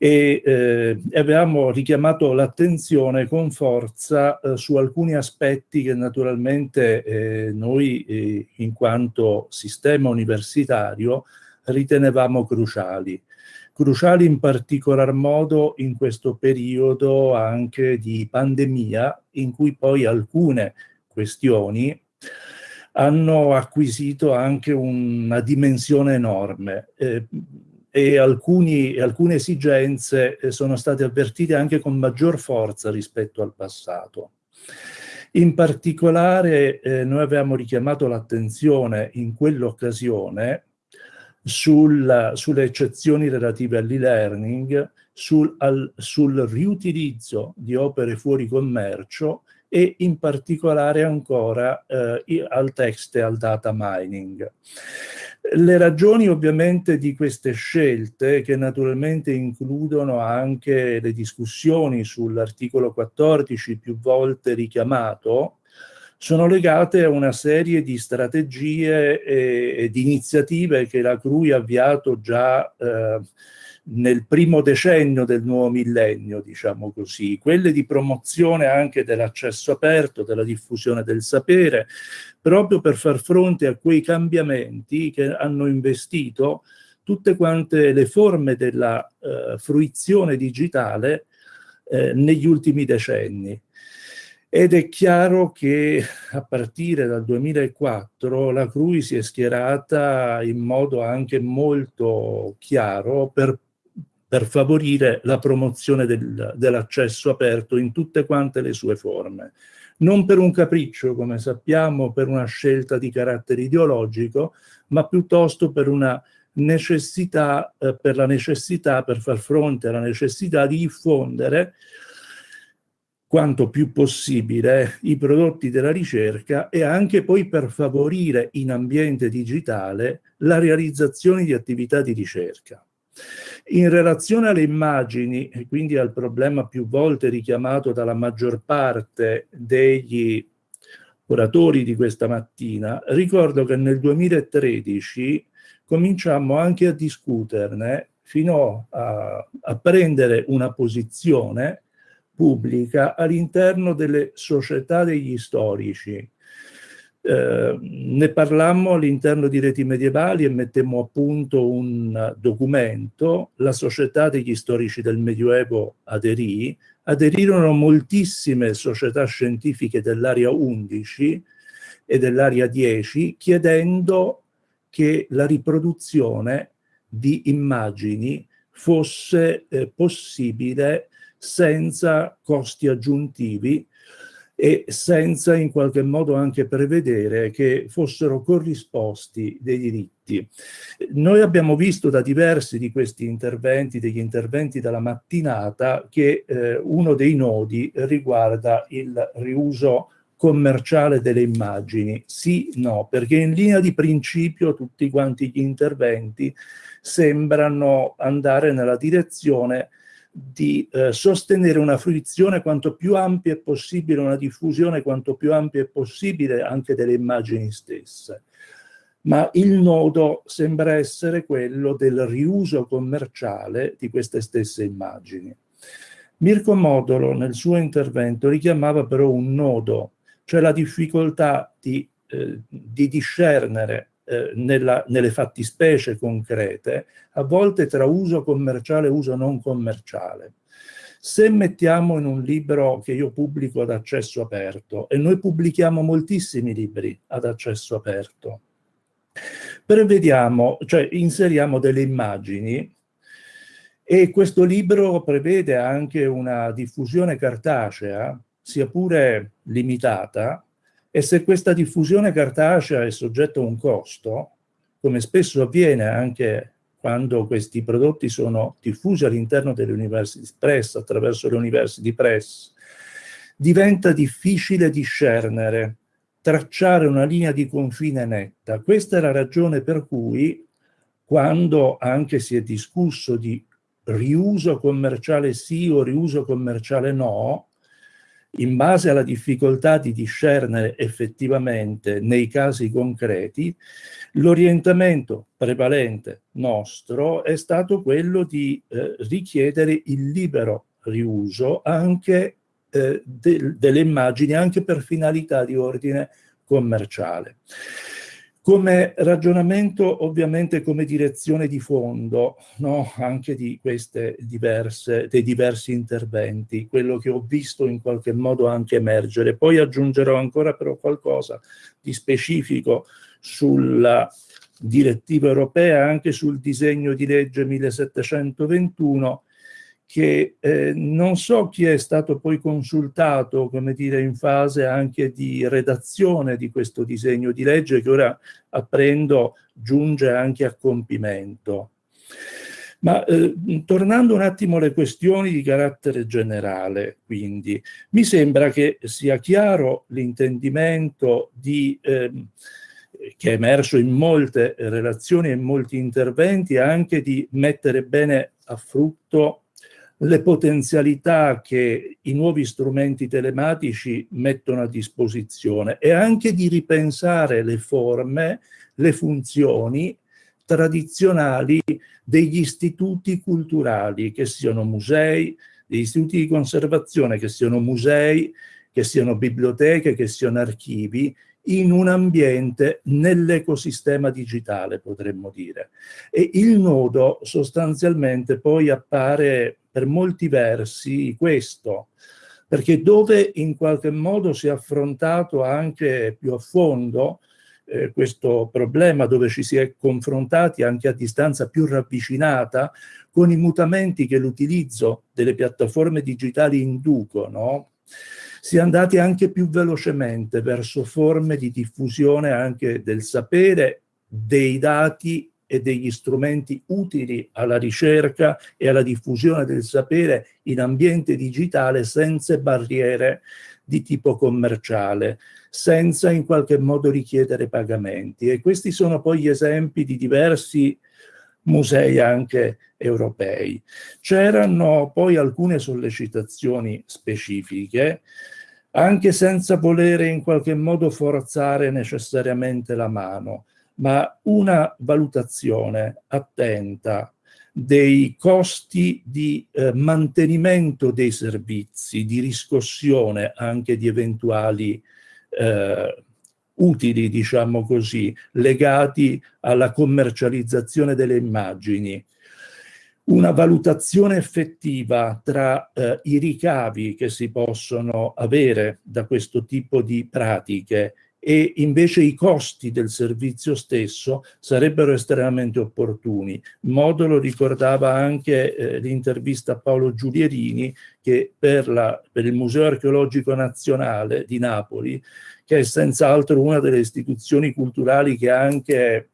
e eh, avevamo richiamato l'attenzione con forza eh, su alcuni aspetti che naturalmente eh, noi eh, in quanto sistema universitario ritenevamo cruciali. Cruciali in particolar modo in questo periodo anche di pandemia in cui poi alcune questioni hanno acquisito anche una dimensione enorme. E alcuni, alcune esigenze eh, sono state avvertite anche con maggior forza rispetto al passato. In particolare eh, noi abbiamo richiamato l'attenzione in quell'occasione sul, sulle eccezioni relative all'e-learning, sul, sul riutilizzo di opere fuori commercio e in particolare ancora eh, al text e al data mining. Le ragioni ovviamente di queste scelte, che naturalmente includono anche le discussioni sull'articolo 14 più volte richiamato, sono legate a una serie di strategie e, di iniziative che la CRUI ha avviato già eh, nel primo decennio del nuovo millennio, diciamo così, quelle di promozione anche dell'accesso aperto, della diffusione del sapere, proprio per far fronte a quei cambiamenti che hanno investito tutte quante le forme della eh, fruizione digitale eh, negli ultimi decenni. Ed è chiaro che a partire dal 2004 la CRUI si è schierata in modo anche molto chiaro per per favorire la promozione del, dell'accesso aperto in tutte quante le sue forme. Non per un capriccio, come sappiamo, per una scelta di carattere ideologico, ma piuttosto per una necessità, eh, per la necessità, per far fronte alla necessità di diffondere quanto più possibile i prodotti della ricerca e anche poi per favorire in ambiente digitale la realizzazione di attività di ricerca. In relazione alle immagini, e quindi al problema più volte richiamato dalla maggior parte degli oratori di questa mattina, ricordo che nel 2013 cominciammo anche a discuterne fino a, a prendere una posizione pubblica all'interno delle società degli storici. Eh, ne parlammo all'interno di Reti Medievali e mettemmo a punto un documento, la Società degli Storici del Medioevo aderì, aderirono moltissime società scientifiche dell'area 11 e dell'area 10 chiedendo che la riproduzione di immagini fosse eh, possibile senza costi aggiuntivi e senza in qualche modo anche prevedere che fossero corrisposti dei diritti. Noi abbiamo visto da diversi di questi interventi, degli interventi della mattinata, che eh, uno dei nodi riguarda il riuso commerciale delle immagini. Sì, no, perché in linea di principio tutti quanti gli interventi sembrano andare nella direzione di eh, sostenere una fruizione quanto più ampia è possibile, una diffusione quanto più ampia è possibile anche delle immagini stesse. Ma il nodo sembra essere quello del riuso commerciale di queste stesse immagini. Mirko Modolo nel suo intervento richiamava però un nodo, cioè la difficoltà di, eh, di discernere eh, nella, nelle fattispecie concrete, a volte tra uso commerciale e uso non commerciale. Se mettiamo in un libro che io pubblico ad accesso aperto, e noi pubblichiamo moltissimi libri ad accesso aperto, prevediamo, cioè inseriamo delle immagini e questo libro prevede anche una diffusione cartacea, sia pure limitata, e se questa diffusione cartacea è soggetta a un costo, come spesso avviene anche quando questi prodotti sono diffusi all'interno delle university press, attraverso le university press, diventa difficile discernere, tracciare una linea di confine netta. Questa è la ragione per cui, quando anche si è discusso di riuso commerciale sì o riuso commerciale no, in base alla difficoltà di discernere effettivamente nei casi concreti, l'orientamento prevalente nostro è stato quello di eh, richiedere il libero riuso anche eh, de delle immagini, anche per finalità di ordine commerciale. Come ragionamento, ovviamente come direzione di fondo, no? anche di queste diverse, dei diversi interventi, quello che ho visto in qualche modo anche emergere. Poi aggiungerò ancora però qualcosa di specifico sulla direttiva europea, anche sul disegno di legge 1721, che eh, non so chi è stato poi consultato, come dire, in fase anche di redazione di questo disegno di legge che ora apprendo giunge anche a compimento. Ma eh, tornando un attimo alle questioni di carattere generale, quindi, mi sembra che sia chiaro l'intendimento eh, che è emerso in molte relazioni e in molti interventi, anche di mettere bene a frutto le potenzialità che i nuovi strumenti telematici mettono a disposizione e anche di ripensare le forme, le funzioni tradizionali degli istituti culturali, che siano musei, degli istituti di conservazione, che siano musei, che siano biblioteche, che siano archivi, in un ambiente nell'ecosistema digitale, potremmo dire. E il nodo sostanzialmente poi appare per molti versi questo, perché dove in qualche modo si è affrontato anche più a fondo eh, questo problema dove ci si è confrontati anche a distanza più ravvicinata con i mutamenti che l'utilizzo delle piattaforme digitali inducono, si è andati anche più velocemente verso forme di diffusione anche del sapere, dei dati e degli strumenti utili alla ricerca e alla diffusione del sapere in ambiente digitale senza barriere di tipo commerciale, senza in qualche modo richiedere pagamenti. E questi sono poi gli esempi di diversi musei anche europei. C'erano poi alcune sollecitazioni specifiche, anche senza volere in qualche modo forzare necessariamente la mano, ma una valutazione attenta dei costi di eh, mantenimento dei servizi, di riscossione anche di eventuali eh, utili, diciamo così, legati alla commercializzazione delle immagini. Una valutazione effettiva tra eh, i ricavi che si possono avere da questo tipo di pratiche e invece i costi del servizio stesso sarebbero estremamente opportuni. Modo lo ricordava anche eh, l'intervista a Paolo Giulierini che per, la, per il Museo Archeologico Nazionale di Napoli che è senz'altro una delle istituzioni culturali che anche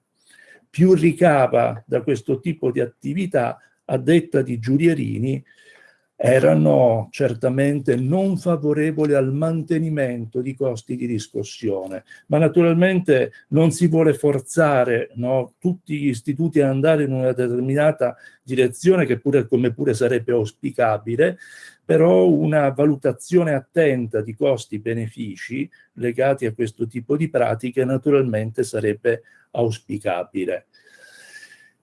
più ricava da questo tipo di attività, a detta di Giulierini, erano certamente non favorevoli al mantenimento di costi di riscossione, ma naturalmente non si vuole forzare no, tutti gli istituti ad andare in una determinata direzione che pure come pure sarebbe auspicabile, però una valutazione attenta di costi-benefici legati a questo tipo di pratiche naturalmente sarebbe auspicabile.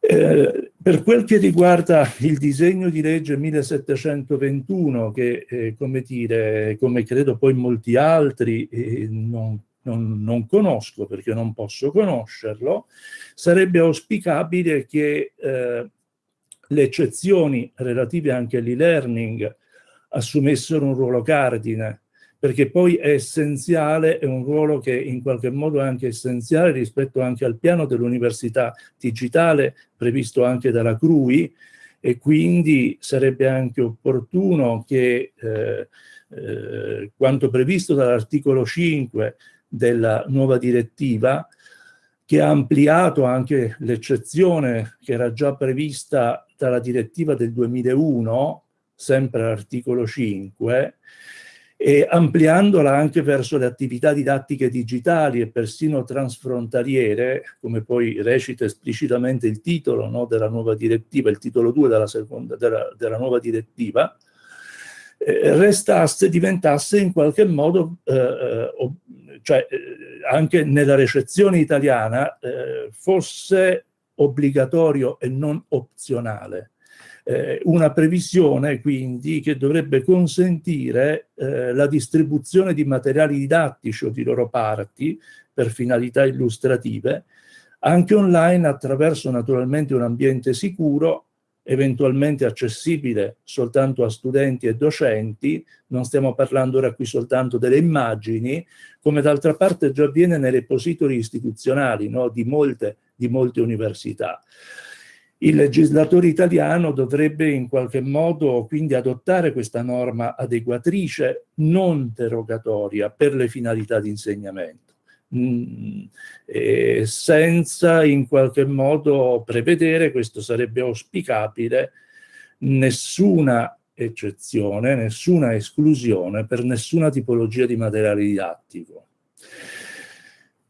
Eh, per quel che riguarda il disegno di legge 1721, che eh, come, dire, come credo poi molti altri eh, non, non, non, conosco perché non posso conoscerlo, sarebbe auspicabile che eh, le eccezioni relative anche all'e-learning assumessero un ruolo cardine, perché poi è essenziale, è un ruolo che in qualche modo è anche essenziale rispetto anche al piano dell'università digitale previsto anche dalla CRUI e quindi sarebbe anche opportuno che eh, eh, quanto previsto dall'articolo 5 della nuova direttiva che ha ampliato anche l'eccezione che era già prevista dalla direttiva del 2001 sempre l'articolo 5, e ampliandola anche verso le attività didattiche digitali e persino transfrontaliere, come poi recita esplicitamente il titolo no, della nuova direttiva, il titolo 2 della, seconda, della, della nuova direttiva, eh, restasse, diventasse in qualche modo, eh, eh cioè eh, anche nella recezione italiana, eh, fosse obbligatorio e non opzionale eh, una previsione quindi che dovrebbe consentire eh, la distribuzione di materiali didattici o di loro parti per finalità illustrative anche online attraverso naturalmente un ambiente sicuro eventualmente accessibile soltanto a studenti e docenti, non stiamo parlando ora qui soltanto delle immagini, come d'altra parte già avviene nei repositori istituzionali no? di, molte, di molte università. Il legislatore italiano dovrebbe in qualche modo quindi adottare questa norma adeguatrice non derogatoria per le finalità di insegnamento, mm, senza in qualche modo prevedere, questo sarebbe auspicabile, nessuna eccezione, nessuna esclusione per nessuna tipologia di materiale didattico.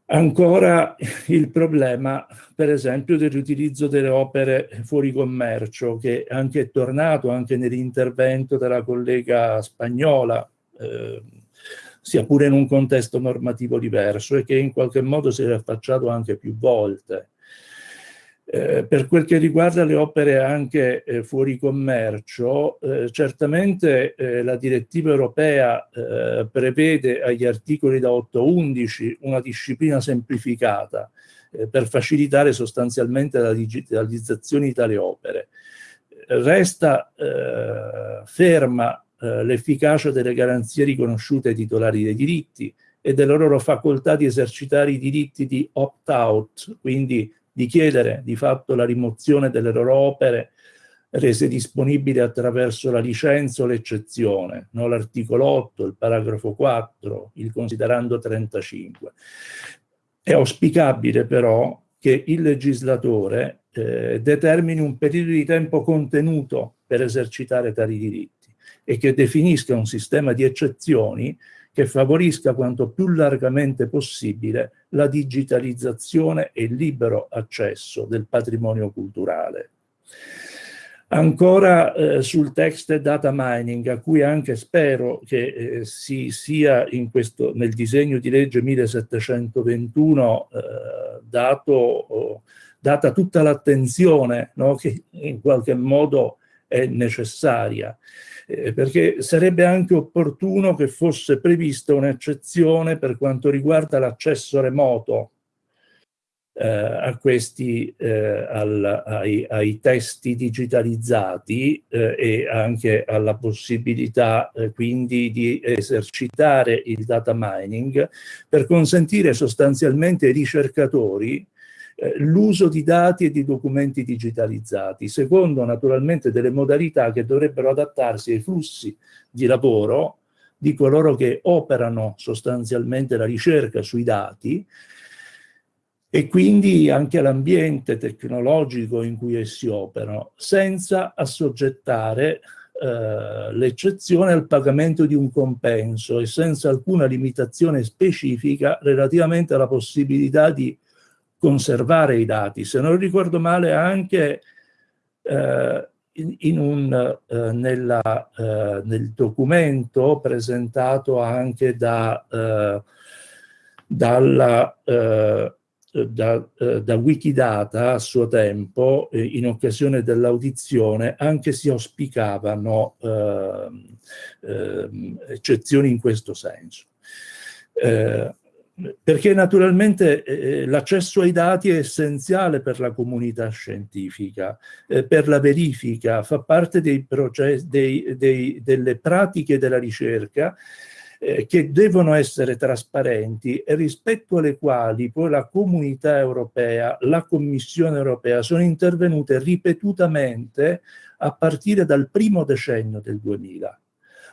Ancora il problema, per esempio, del riutilizzo delle opere fuori commercio, che anche è tornato anche nell'intervento della collega spagnola, eh, sia pure in un contesto normativo diverso e che in qualche modo si è affacciato anche più volte. Eh, per quel che riguarda le opere anche eh, fuori commercio, eh, certamente eh, la direttiva europea eh, prevede agli articoli da 8 a 11 una disciplina semplificata per facilitare sostanzialmente la digitalizzazione di tali opere. Resta ferma l'efficacia delle garanzie riconosciute ai titolari dei diritti, e della loro facoltà di esercitare i diritti di opt-out, quindi di chiedere di fatto la rimozione delle loro opere rese disponibili attraverso la licenza o l'eccezione, no? l'articolo 8, il paragrafo 4, il considerando 35. È auspicabile però che il legislatore eh, determini un periodo di tempo contenuto per esercitare tali diritti e che definisca un sistema di eccezioni che favorisca quanto più largamente possibile la digitalizzazione e il libero accesso del patrimonio culturale. Ancora eh, sul text data mining, a cui anche spero che eh, si sia questo, nel disegno di legge 1721 eh, dato, data tutta l'attenzione no, che in qualche modo è necessaria, eh, perché sarebbe anche opportuno che fosse prevista un'eccezione per quanto riguarda l'accesso remoto eh, a questi, eh, al, ai, ai, testi digitalizzati eh, e anche alla possibilità eh, quindi di esercitare il data mining per consentire sostanzialmente ai ricercatori eh, l'uso di dati e di documenti digitalizzati, secondo naturalmente delle modalità che dovrebbero adattarsi ai flussi di lavoro di coloro che operano sostanzialmente la ricerca sui dati e quindi anche l'ambiente tecnologico in cui essi operano, senza assoggettare eh, l'eccezione al pagamento di un compenso e senza alcuna limitazione specifica relativamente alla possibilità di conservare i dati. Se non ricordo male anche eh, in, un, eh, nella, eh, nel documento presentato anche da, eh, dalla eh, da, eh, da, Wikidata a suo tempo, in occasione dell'audizione, anche si auspicavano eh, eccezioni in questo senso. Eh, perché naturalmente eh, l'accesso ai dati è essenziale per la comunità scientifica, eh, per la verifica, fa parte dei processi, dei, dei, delle pratiche della ricerca eh, che devono essere trasparenti e rispetto alle quali poi la comunità europea, la Commissione europea sono intervenute ripetutamente a partire dal primo decennio del 2000.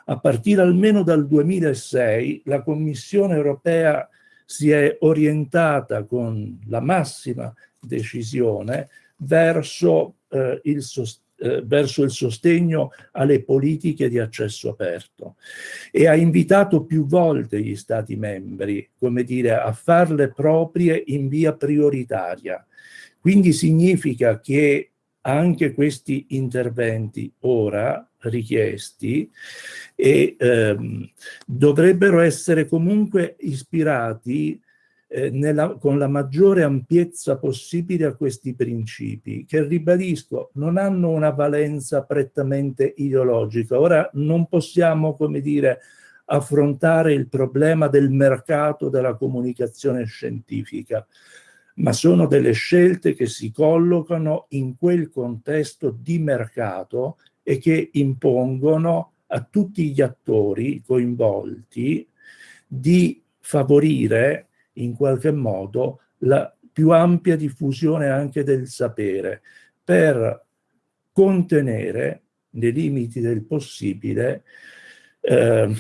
A partire almeno dal 2006 la Commissione europea si è orientata con la massima decisione verso eh, il sostegno eh, verso il sostegno alle politiche di accesso aperto e ha invitato più volte gli Stati membri, come dire, a farle proprie in via prioritaria. Quindi significa che anche questi interventi ora richiesti e, ehm, dovrebbero essere comunque ispirati eh, nella, con la maggiore ampiezza possibile a questi principi, che ribadisco, non hanno una valenza prettamente ideologica. Ora non possiamo, come dire, affrontare il problema del mercato della comunicazione scientifica, ma sono delle scelte che si collocano in quel contesto di mercato e che impongono a tutti gli attori coinvolti di favorire in qualche modo la più ampia diffusione anche del sapere per contenere nei limiti del possibile eh,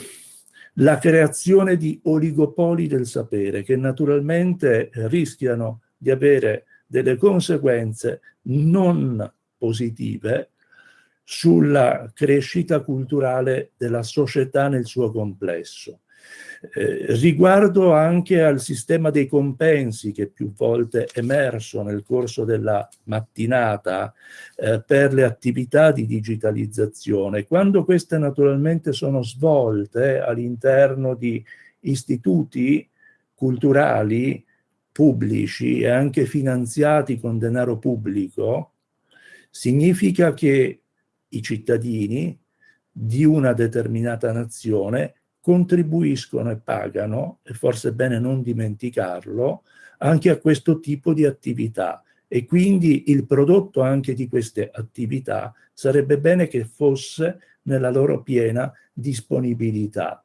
la creazione di oligopoli del sapere che naturalmente rischiano di avere delle conseguenze non positive sulla crescita culturale della società nel suo complesso. Eh, riguardo anche al sistema dei compensi che più volte è emerso nel corso della mattinata eh, per le attività di digitalizzazione, quando queste naturalmente sono svolte all'interno di istituti culturali pubblici e anche finanziati con denaro pubblico, significa che i cittadini di una determinata nazione contribuiscono e pagano, e forse è bene non dimenticarlo, anche a questo tipo di attività e quindi il prodotto anche di queste attività sarebbe bene che fosse nella loro piena disponibilità.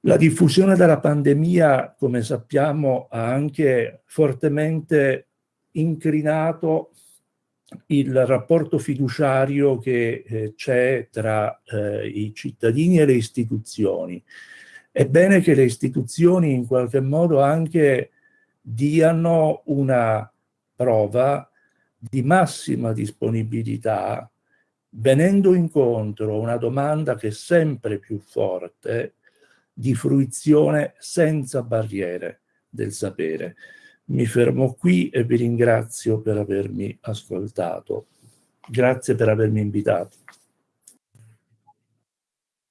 La diffusione della pandemia, come sappiamo, ha anche fortemente incrinato il rapporto fiduciario che eh, c'è tra eh, i cittadini e le istituzioni. È bene che le istituzioni in qualche modo anche diano una prova di massima disponibilità venendo incontro a una domanda che è sempre più forte di fruizione senza barriere del sapere. Mi fermo qui e vi ringrazio per avermi ascoltato. Grazie per avermi invitato.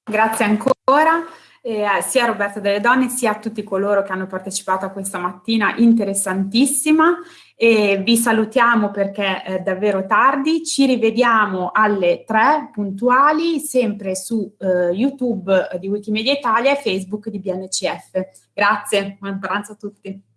Grazie ancora eh, sia a Roberto delle Donne sia a tutti coloro che hanno partecipato a questa mattina interessantissima e vi salutiamo perché è davvero tardi, ci rivediamo alle tre puntuali sempre su eh, YouTube di Wikimedia Italia e Facebook di BNCF. Grazie, buon pranzo a tutti.